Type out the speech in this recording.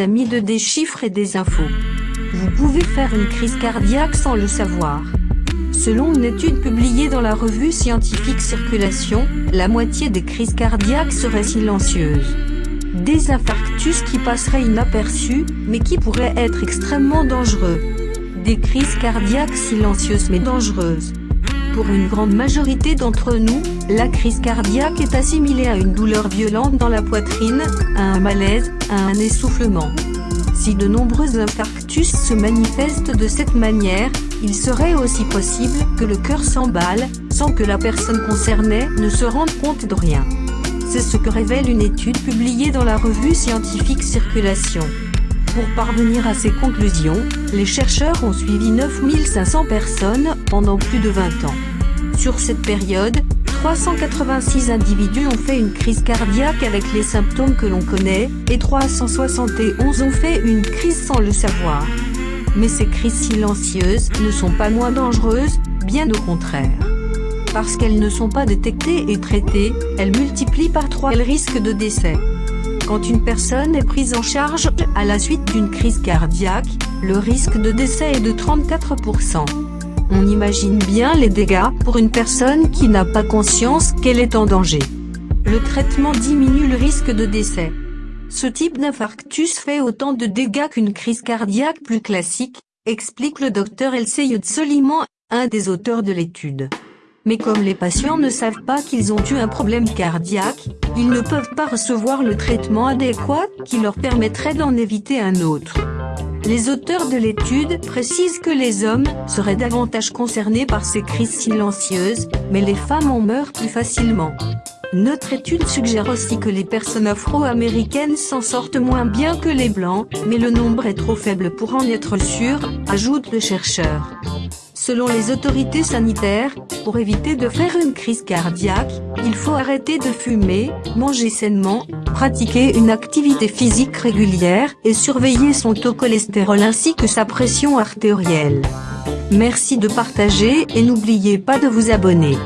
amis de des chiffres et des infos. Vous pouvez faire une crise cardiaque sans le savoir. Selon une étude publiée dans la revue scientifique Circulation, la moitié des crises cardiaques seraient silencieuses. Des infarctus qui passeraient inaperçus, mais qui pourraient être extrêmement dangereux. Des crises cardiaques silencieuses mais dangereuses. Pour une grande majorité d'entre nous, la crise cardiaque est assimilée à une douleur violente dans la poitrine, à un malaise, à un essoufflement. Si de nombreux infarctus se manifestent de cette manière, il serait aussi possible que le cœur s'emballe, sans que la personne concernée ne se rende compte de rien. C'est ce que révèle une étude publiée dans la revue scientifique Circulation. Pour parvenir à ces conclusions, les chercheurs ont suivi 9500 personnes pendant plus de 20 ans. Sur cette période, 386 individus ont fait une crise cardiaque avec les symptômes que l'on connaît, et 371 ont fait une crise sans le savoir. Mais ces crises silencieuses ne sont pas moins dangereuses, bien au contraire. Parce qu'elles ne sont pas détectées et traitées, elles multiplient par 3 le risque de décès. Quand une personne est prise en charge à la suite d'une crise cardiaque, le risque de décès est de 34%. On imagine bien les dégâts pour une personne qui n'a pas conscience qu'elle est en danger. Le traitement diminue le risque de décès. Ce type d'infarctus fait autant de dégâts qu'une crise cardiaque plus classique, explique le docteur Elseyud Soliman, un des auteurs de l'étude. Mais comme les patients ne savent pas qu'ils ont eu un problème cardiaque, ils ne peuvent pas recevoir le traitement adéquat qui leur permettrait d'en éviter un autre. Les auteurs de l'étude précisent que les hommes seraient davantage concernés par ces crises silencieuses, mais les femmes en meurent plus facilement. Notre étude suggère aussi que les personnes afro-américaines s'en sortent moins bien que les blancs, mais le nombre est trop faible pour en être sûr, ajoute le chercheur. Selon les autorités sanitaires, pour éviter de faire une crise cardiaque, il faut arrêter de fumer, manger sainement, pratiquer une activité physique régulière et surveiller son taux cholestérol ainsi que sa pression artérielle. Merci de partager et n'oubliez pas de vous abonner.